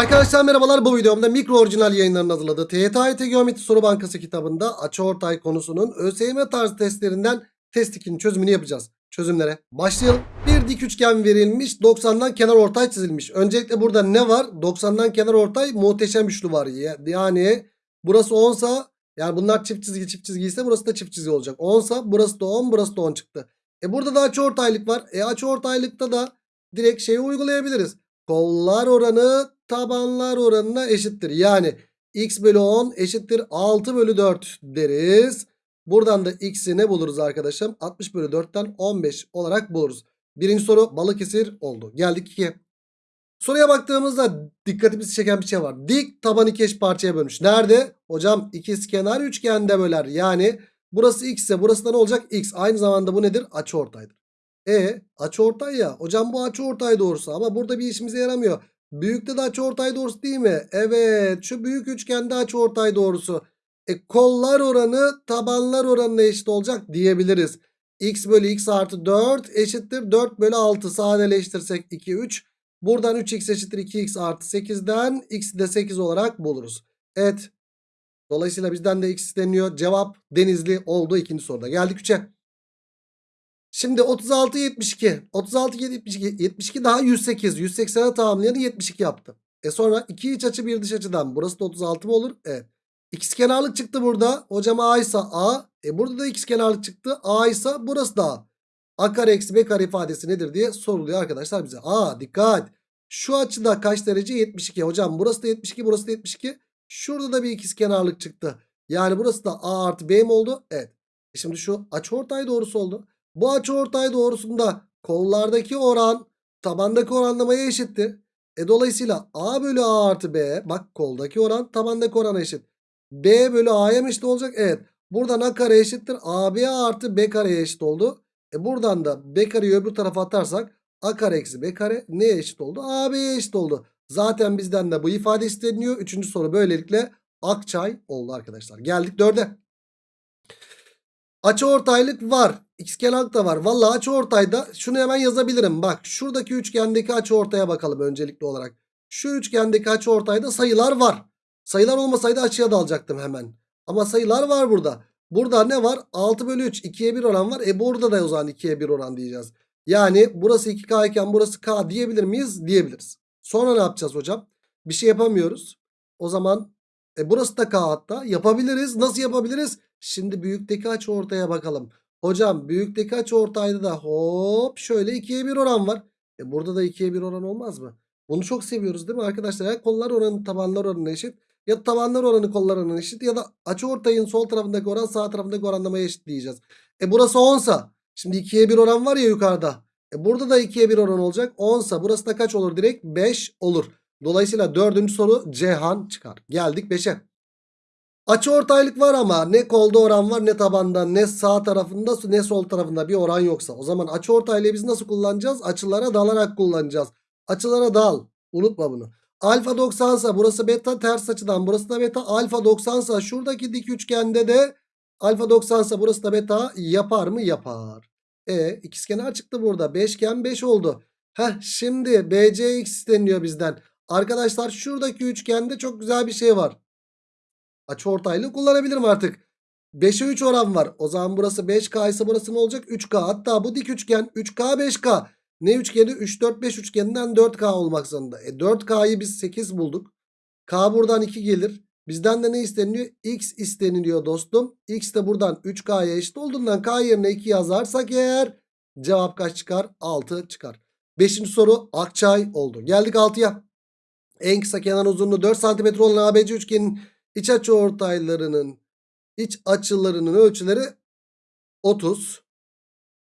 Arkadaşlar merhabalar bu videomda mikro orijinal yayınlarının hazırladığı TYT Geometri Soru Bankası kitabında açıortay konusunun ÖSYM tarzı testlerinden test 2'nin çözümünü yapacağız. Çözümlere başlayalım. Bir dik üçgen verilmiş 90'dan kenar ortay çizilmiş. Öncelikle burada ne var? 90'dan kenar ortay muhteşem üçlü var. Ya- Yani burası 10 sa yani bunlar çift çizgi çift çizgi ise burası da çift çizgi olacak. 10 sa burası da 10 burası da 10 çıktı. E burada da açıortaylık var. E açıortaylıkta da direkt şeyi uygulayabiliriz. Kollar oranı tabanlar oranına eşittir. Yani x bölü 10 eşittir 6 bölü 4 deriz. Buradan da x'i ne buluruz arkadaşım? 60 bölü 4'ten 15 olarak buluruz. Birinci soru Balıkesir oldu. Geldik 2'ye. Soruya baktığımızda dikkatimizi çeken bir şey var. Dik taban iki eş parçaya bölmüş. Nerede? Hocam ikizkenar üçgende böler. Yani burası x ise burası da ne olacak? x. Aynı zamanda bu nedir? Açıortaydır. E açıortay ya. Hocam bu açıortay doğrusu ama burada bir işimize yaramıyor. Büyükte de açıortay doğrusu değil mi? Evet şu büyük üçgende açıortay doğrusu. E kollar oranı tabanlar oranına eşit olacak diyebiliriz. x bölü x artı 4 eşittir 4 bölü 6 sadeleştirsek 2 3. Buradan 3x eşittir 2x artı 8'den x'i de 8 olarak buluruz. Evet. Dolayısıyla bizden de x isteniyor. Cevap Denizli oldu ikinci soruda. Geldik 3'e. Şimdi 36 72. 36 72 72 daha 108. 180'e tamamlayanı 72 yaptı. E sonra iki iç açı bir dış açıdan. Burası da 36 mı olur? Evet. İkizkenarlık çıktı burada. Hocam A ise A. E burada da ikizkenarlık çıktı. A ise burası da A. A kare eksi B kare ifadesi nedir diye soruluyor arkadaşlar bize. Aa dikkat. Şu açıda kaç derece? 72. Hocam burası da 72 burası da 72. Şurada da bir ikizkenarlık çıktı. Yani burası da A artı B mi oldu? Evet. E şimdi şu açıortay doğrusu oldu. Bu açıortay doğrusunda kollardaki oran tabandaki oranlamaya eşittir. E dolayısıyla A bölü A artı B bak koldaki oran tabandaki orana eşit. B bölü A'ya mı eşit olacak? Evet. Buradan A kare eşittir. AB artı B kareye eşit oldu. E buradan da B kareyi öbür tarafa atarsak A kare eksi B kare neye eşit oldu? AB'ye eşit oldu. Zaten bizden de bu ifade isteniyor. Üçüncü soru böylelikle Akçay oldu arkadaşlar. Geldik dörde. Açıortaylık var. İkizkenarlık da var. Vallahi açıortayda şunu hemen yazabilirim. Bak şuradaki üçgendeki açıortaya bakalım öncelikli olarak. Şu üçgendeki açıortayda sayılar var. Sayılar olmasaydı açıya dalacaktım hemen. Ama sayılar var burada. Burada ne var? 6 bölü 3 2'ye 1 oran var. E burada da o zaman 2'ye 1 oran diyeceğiz. Yani burası 2K iken burası K diyebilir miyiz? Diyebiliriz. Sonra ne yapacağız hocam? Bir şey yapamıyoruz. O zaman e burası da K hatta. Yapabiliriz. Nasıl yapabiliriz? Şimdi büyükteki açı ortaya bakalım. Hocam büyükteki açı ortayda da hop şöyle 2'ye 1 oran var. E burada da 2'ye 1 oran olmaz mı? Bunu çok seviyoruz değil mi arkadaşlar? Ya kollar oranı tabanlar oranına eşit. Ya tabanlar oranı kollar oranına eşit. Ya da açı ortayın sol tarafındaki oran sağ tarafındaki oranlamaya eşit diyeceğiz. E burası 10 sa. Şimdi 2'ye 1 oran var ya yukarıda. E burada da 2'ye 1 oran olacak. 10 sa burası da kaç olur direkt? 5 olur. Dolayısıyla dördüncü soru Cihan çıkar. Geldik 5'e. Açı ortaylık var ama ne kolda oran var ne tabanda ne sağ tarafında ne sol tarafında bir oran yoksa. O zaman açı ortaylığı biz nasıl kullanacağız? Açılara dalarak kullanacağız. Açılara dal. Unutma bunu. Alfa 90 sa burası beta ters açıdan burası da beta. Alfa 90 sa şuradaki dik üçgende de alfa 90 sa burası da beta yapar mı? Yapar. E ikizkenar çıktı burada. Beşgen 5 oldu. Heh şimdi BCX isteniyor bizden. Arkadaşlar şuradaki üçgende çok güzel bir şey var. Açıortaylığı kullanabilirim artık. 5'e 3 oran var. O zaman burası 5K ise burası ne olacak? 3K. Hatta bu dik üçgen 3K 5K. Ne üçgeni? 3 4 5 üçgeninden 4K olmak zorunda. E 4K'yı biz 8 bulduk. K buradan 2 gelir. Bizden de ne isteniliyor? X isteniliyor dostum. X de buradan 3K'ya eşit olduğundan K yerine 2 yazarsak eğer cevap kaç çıkar? 6 çıkar. Beşinci soru Akçay oldu. Geldik 6'ya. En kısa kenar uzunluğu 4 cm olan ABC üçgenin iç açı ortaylarının iç açılarının ölçüleri 30,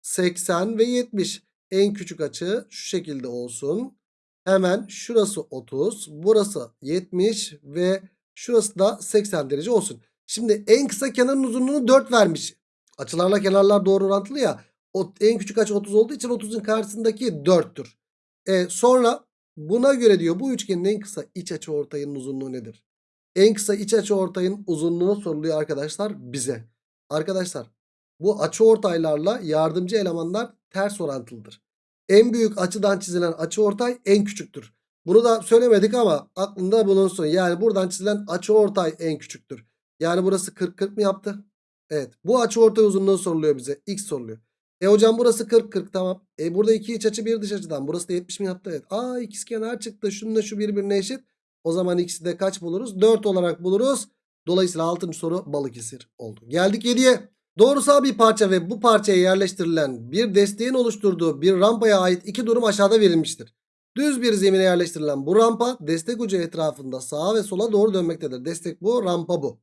80 ve 70. En küçük açı şu şekilde olsun. Hemen şurası 30, burası 70 ve şurası da 80 derece olsun. Şimdi en kısa kenarın uzunluğunu 4 vermiş. Açılarla kenarlar doğru orantılı ya. O en küçük açı 30 olduğu için 30'un karşısındaki 4'tür. E, sonra buna göre diyor bu üçgenin en kısa iç açı ortayının uzunluğu nedir? En kısa iç açı ortayın uzunluğu soruluyor arkadaşlar bize. Arkadaşlar bu açı ortaylarla yardımcı elemanlar ters orantılıdır. En büyük açıdan çizilen açı ortay en küçüktür. Bunu da söylemedik ama aklında bulunsun. Yani buradan çizilen açıortay en küçüktür. Yani burası 40 40 mı yaptı? Evet. Bu açıortay uzunluğu soruluyor bize. X soruluyor. E hocam burası 40 40 tamam. E burada iki iç açı bir dış açıdan. Burası da 70 mi yaptı? Evet. Aa ikizkenar çıktı. Şununla şu birbirine eşit. O zaman x'i de kaç buluruz? 4 olarak buluruz. Dolayısıyla 6. soru Balıkesir oldu. Geldik 7'ye. Doğrusal bir parça ve bu parçaya yerleştirilen bir desteğin oluşturduğu bir rampaya ait iki durum aşağıda verilmiştir. Düz bir zemine yerleştirilen bu rampa destek ucu etrafında sağa ve sola doğru dönmektedir. Destek bu, rampa bu.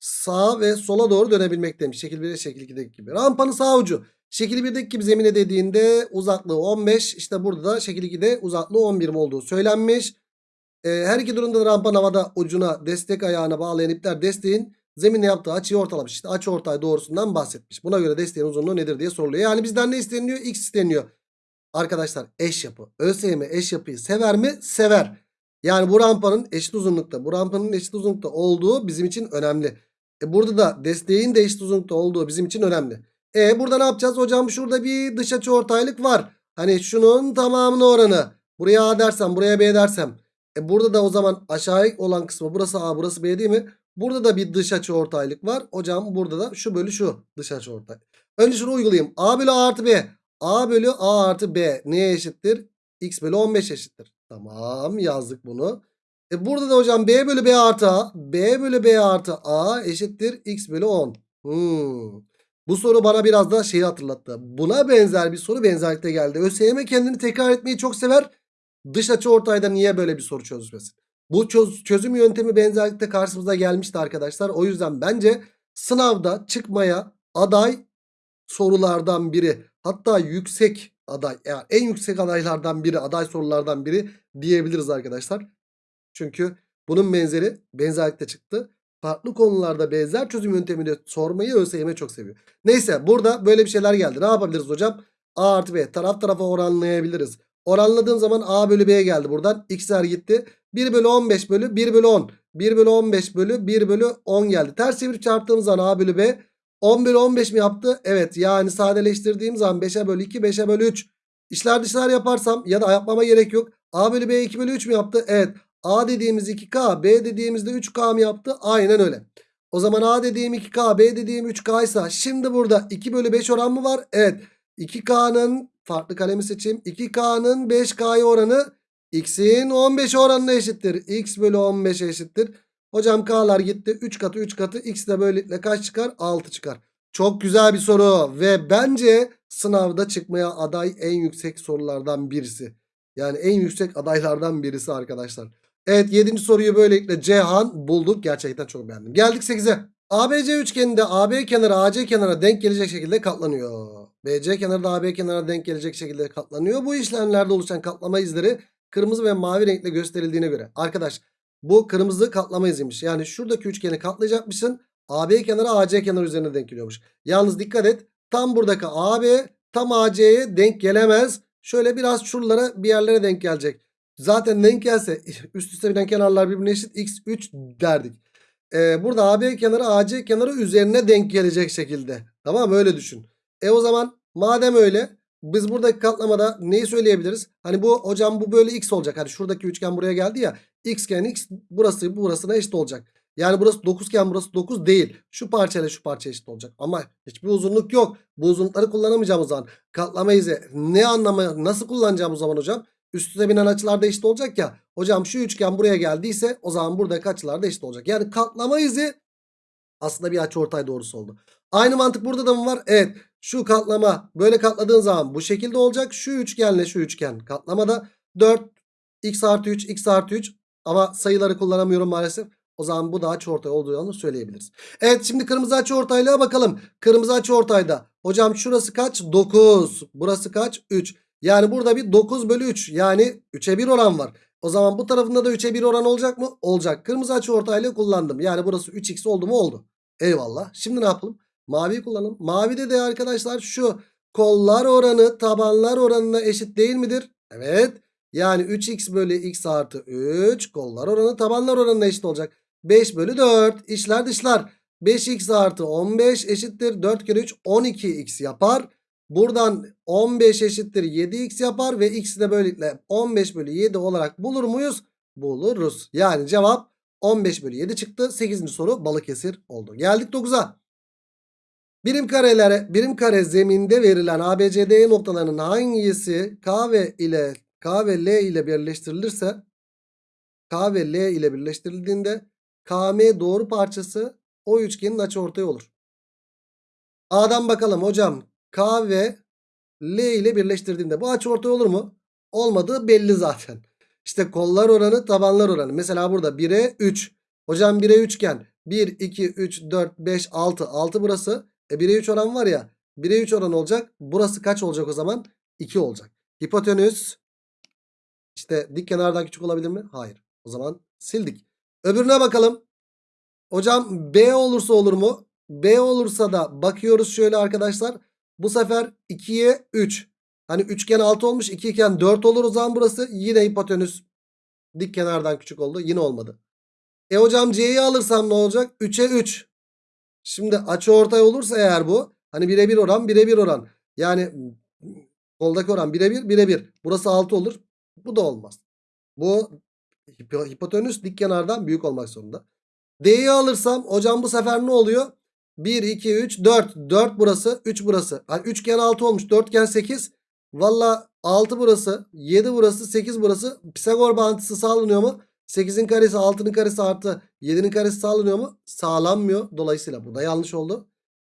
Sağa ve sola doğru dönebilmekteymiş. Şekil 1'e şekil 2'deki gibi. Rampanın sağ ucu. Şekil 1'deki gibi zemine dediğinde uzaklığı 15. İşte burada da şekil 2'de uzaklığı 11 olduğu söylenmiş. Ee, her iki durumda da rampanın havada ucuna destek ayağına bağlayan ipler desteğin zeminle yaptığı açıyı ortalamış. İşte açı ortay doğrusundan bahsetmiş. Buna göre desteğin uzunluğu nedir diye soruluyor. Yani bizden ne isteniyor? X isteniyor. Arkadaşlar eş yapı. ÖSYM eş yapıyı sever mi? Sever. Yani bu rampanın eşit uzunlukta, bu rampanın eşit uzunlukta olduğu bizim için önemli. E burada da desteğin de eşit uzunlukta olduğu bizim için önemli. E burada ne yapacağız? Hocam şurada bir dış açı ortaylık var. Hani şunun tamamına oranı. Buraya A dersem, buraya B dersem. E burada da o zaman aşağıya olan kısmı burası A, burası B değil mi? Burada da bir dış açı ortaylık var. Hocam burada da şu bölü şu dış açı ortay. Önce şunu uygulayayım. A bölü A artı B. A bölü A artı B neye eşittir? X bölü 15 eşittir. Tamam yazdık bunu. E burada da hocam B bölü B artı A. B bölü B artı A eşittir X bölü 10. Hmm. Bu soru bana biraz da şeyi hatırlattı. Buna benzer bir soru benzerlikte geldi. ÖSYM kendini tekrar etmeyi çok sever. Dış açı ortayda niye böyle bir soru çözmesin? Bu çöz, çözüm yöntemi benzerlikte karşımıza gelmişti arkadaşlar. O yüzden bence sınavda çıkmaya aday sorulardan biri. Hatta yüksek aday yani en yüksek adaylardan biri aday sorulardan biri diyebiliriz arkadaşlar. Çünkü bunun benzeri benzerlikte çıktı. Farklı konularda benzer çözüm yöntemini sormayı ÖSYM çok seviyor. Neyse burada böyle bir şeyler geldi. Ne yapabiliriz hocam? A artı B taraf tarafa oranlayabiliriz. Oranladığım zaman A bölü B geldi buradan. X'ler gitti. 1 bölü 15 bölü 1 bölü 10. 1 bölü 15 bölü 1 bölü 10 geldi. Ters çevirip çarptığım zaman A bölü B 10 bölü 15 mi yaptı? Evet yani sadeleştirdiğim zaman 5'e bölü 2 5'e bölü 3. İşler dışlar yaparsam ya da yapmama gerek yok. A bölü B 2 bölü 3 mü yaptı? Evet. A dediğimiz 2K B dediğimizde 3K mı yaptı? Aynen öyle. O zaman A dediğim 2K B dediğim 3K ise şimdi burada 2 bölü 5 oran mı var? Evet. 2K'nın farklı kalemi seçeyim. 2K'nın 5K'ya oranı X'in 15 oranına eşittir. X bölü 15 eşittir. Hocam K'lar gitti. 3 katı 3 katı. X de böylelikle kaç çıkar? 6 çıkar. Çok güzel bir soru. Ve bence sınavda çıkmaya aday en yüksek sorulardan birisi. Yani en yüksek adaylardan birisi arkadaşlar. Evet 7. soruyu böylelikle Cihan bulduk. Gerçekten çok beğendim. Geldik 8'e. ABC üçgeninde AB kenarı AC kenara denk gelecek şekilde katlanıyor. BC kenarı da AB kenarına denk gelecek şekilde katlanıyor. Bu işlemlerde oluşan katlama izleri kırmızı ve mavi renkle gösterildiğine göre. Arkadaş bu kırmızı katlama iziymiş. Yani şuradaki üçgeni katlayacakmışsın. AB kenarı AC kenarı üzerine denk geliyormuş. Yalnız dikkat et. Tam buradaki AB tam AC'ye denk gelemez. Şöyle biraz şuralara bir yerlere denk gelecek. Zaten denk gelse üst üste binen kenarlar birbirine eşit x3 derdik. Ee, burada AB kenarı AC kenarı üzerine denk gelecek şekilde. Tamam öyle düşün. E o zaman madem öyle biz buradaki katlamada neyi söyleyebiliriz? Hani bu hocam bu böyle x olacak. Hani şuradaki üçgen buraya geldi ya. x iken x burası burasına eşit olacak. Yani burası 9 iken burası 9 değil. Şu parçayla şu parça eşit olacak. Ama hiçbir uzunluk yok. Bu uzunlukları kullanamayacağımız zaman katlama izi ne anlamı nasıl kullanacağım o zaman hocam? Üst üste binen açılar da eşit olacak ya. Hocam şu üçgen buraya geldiyse o zaman buradaki açılar da eşit olacak. Yani katlama izi aslında bir açıortay doğrusu oldu. Aynı mantık burada da mı var? Evet. Şu katlama böyle katladığın zaman bu şekilde olacak. Şu üçgenle şu üçgen katlamada 4 x artı 3 x artı 3 ama sayıları kullanamıyorum maalesef. O zaman bu da açıortay olduğunu söyleyebiliriz. Evet şimdi kırmızı açıortaylığa bakalım. Kırmızı açıortayda hocam şurası kaç? 9. Burası kaç? 3. Yani burada bir 9 bölü 3 yani 3'e 1 oran var. O zaman bu tarafında da 3'e 1 oran olacak mı? Olacak. Kırmızı açıortaylığı kullandım. Yani burası 3x oldu mu? Oldu. Eyvallah. Şimdi ne yapalım? Maviyi kullanalım. Mavide de arkadaşlar şu kollar oranı tabanlar oranına eşit değil midir? Evet. Yani 3x bölü x artı 3 kollar oranı tabanlar oranına eşit olacak. 5 bölü 4 işler dışlar. 5x artı 15 eşittir 4 kere 3 12x yapar. Buradan 15 eşittir 7x yapar ve x'i de böylelikle 15 bölü 7 olarak bulur muyuz? Buluruz. Yani cevap 15 bölü 7 çıktı. 8. soru Balıkesir oldu. Geldik 9'a. Birim karelere, birim kare zeminde verilen ABCD noktalarının hangisi K ve ile K ve L ile birleştirilirse K ve L ile birleştirildiğinde KM doğru parçası o üçgenin açıortayı olur. A'dan bakalım hocam. K ve L ile birleştirdiğinde bu açıortay olur mu? Olmadığı belli zaten. İşte kollar oranı tabanlar oranı. Mesela burada 1'e 3. Hocam 1'e 3 iken 1, 2, 3, 4, 5, 6. 6 burası. E 1'e 3 oran var ya. 1'e 3 oran olacak. Burası kaç olacak o zaman? 2 olacak. Hipotenüs. İşte dik kenardan küçük olabilir mi? Hayır. O zaman sildik. Öbürüne bakalım. Hocam B olursa olur mu? B olursa da bakıyoruz şöyle arkadaşlar. Bu sefer 2'ye 3. Hani üçgen 6 olmuş 2 iken 4 olur o zaman burası. Yine hipotenüs dik kenardan küçük oldu. Yine olmadı. E hocam C'yi alırsam ne olacak? 3'e 3. Şimdi açı ortay olursa eğer bu. Hani birebir oran birebir oran. Yani koldaki oran birebir birebir. Burası 6 olur. Bu da olmaz. Bu hipo- hipotenüs dik kenardan büyük olmak zorunda. D'yi alırsam hocam bu sefer ne oluyor? 1, 2, 3, 4. 4 burası, 3 burası. Hani üçgen 6 olmuş, dörtgen 8. Valla 6 burası, 7 burası, 8 burası. Pisagor bağıntısı sağlanıyor mu? 8'in karesi, 6'nın karesi artı 7'nin karesi sağlanıyor mu? Sağlanmıyor. Dolayısıyla bu da yanlış oldu.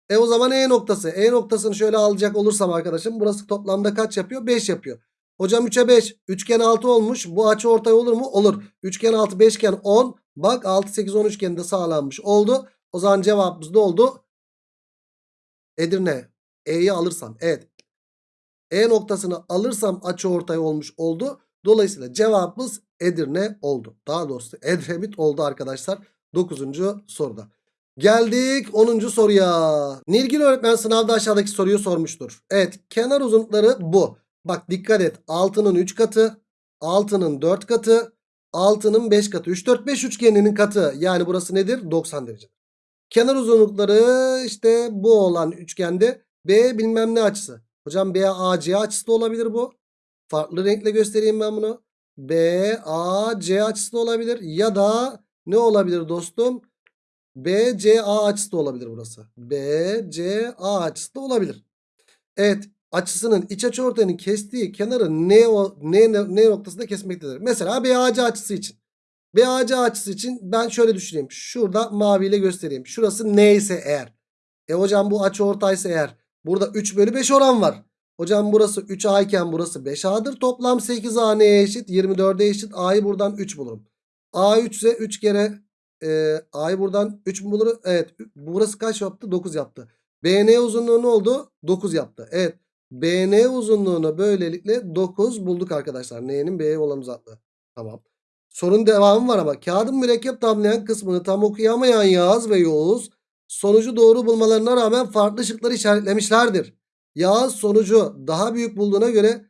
E o zaman E noktası. E noktasını şöyle alacak olursam arkadaşım burası toplamda kaç yapıyor? 5 yapıyor. Hocam 3'e 5. Üçgen 6 olmuş. Bu açı ortay olur mu? Olur. Üçgen 6 beşgen 10. Bak 6 8 10 üçgeni de sağlanmış oldu. O zaman cevabımız ne oldu? Edirne. E'yi alırsam. Evet. E noktasını alırsam açı ortay olmuş oldu. Dolayısıyla cevabımız Edirne oldu. Daha doğrusu Edremit oldu arkadaşlar. 9. soruda. Geldik 10. soruya. Nilgün öğretmen sınavda aşağıdaki soruyu sormuştur. Evet kenar uzunlukları bu. Bak dikkat et 6'nın 3 katı, 6'nın 4 katı, 6'nın 5 katı. 3 4 5 üçgeninin katı. Yani burası nedir? 90 derece. Kenar uzunlukları işte bu olan üçgende B bilmem ne açısı. Hocam BAC açısı da olabilir bu. Farklı renkle göstereyim ben bunu. BAC açısı da olabilir. Ya da ne olabilir dostum? BCA açısı da olabilir burası. BCA açısı da olabilir. Evet açısının iç açı ortayının kestiği kenarı ne, ne, ne noktasında kesmektedir. Mesela BAC açısı için. BAC açısı için ben şöyle düşüneyim. Şurada maviyle göstereyim. Şurası neyse eğer. E hocam bu açı ortaysa eğer. Burada 3 bölü 5 oran var. Hocam burası 3A iken burası 5A'dır. Toplam 8A neye eşit? 24'e eşit. A'yı buradan 3 bulurum. A 3 ise 3 kere e, A'yı buradan 3 mü bulur? Evet. Burası kaç yaptı? 9 yaptı. BN uzunluğu ne oldu? 9 yaptı. Evet. BN uzunluğunu böylelikle 9 bulduk arkadaşlar. N'nin B'ye olan uzaklığı. Tamam. Sorun devamı var ama kağıdın mürekkep tamlayan kısmını tam okuyamayan Yağız ve Yoğuz sonucu doğru bulmalarına rağmen farklı şıkları işaretlemişlerdir. Yağız sonucu daha büyük bulduğuna göre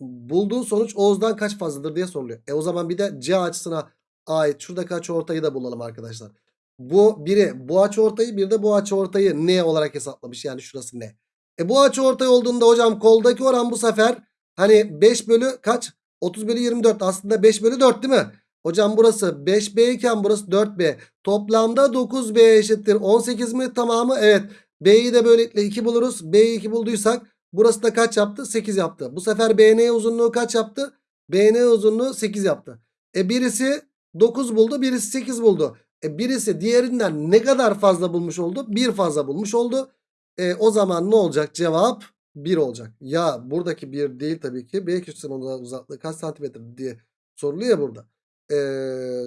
bulduğu sonuç Oğuz'dan kaç fazladır diye soruluyor. E o zaman bir de C açısına ait şuradaki açı ortayı da bulalım arkadaşlar. Bu biri bu açı ortayı bir de bu açı ortayı ne olarak hesaplamış yani şurası ne. E bu açı ortay olduğunda hocam koldaki oran bu sefer hani 5 bölü kaç? 30 bölü 24 aslında 5 bölü 4 değil mi? Hocam burası 5B iken burası 4B. Toplamda 9B eşittir. 18 mi tamamı? Evet. B'yi de böylelikle 2 buluruz. B'yi 2 bulduysak burası da kaç yaptı? 8 yaptı. Bu sefer BN uzunluğu kaç yaptı? BN uzunluğu 8 yaptı. E birisi 9 buldu birisi 8 buldu. E birisi diğerinden ne kadar fazla bulmuş oldu? 1 fazla bulmuş oldu. E o zaman ne olacak? Cevap 1 olacak. Ya buradaki 1 değil tabii ki. B köşesinin uzaklığı kaç santimetre diye soruluyor ya burada. E,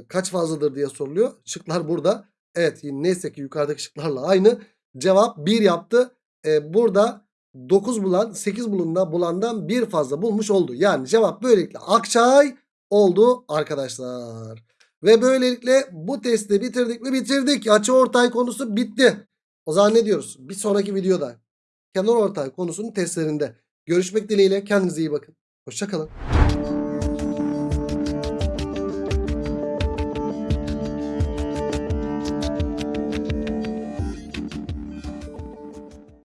kaç fazladır diye soruluyor. Şıklar burada. Evet neyse ki yukarıdaki şıklarla aynı. Cevap 1 yaptı. E, burada 9 bulan 8 bulunda bulandan 1 fazla bulmuş oldu. Yani cevap böylelikle Akçay oldu arkadaşlar. Ve böylelikle bu testi bitirdik mi bitirdik. Açı ortay konusu bitti. O zaman ne diyoruz? Bir sonraki videoda kenar ortay konusunun testlerinde görüşmek dileğiyle kendinize iyi bakın. Hoşçakalın.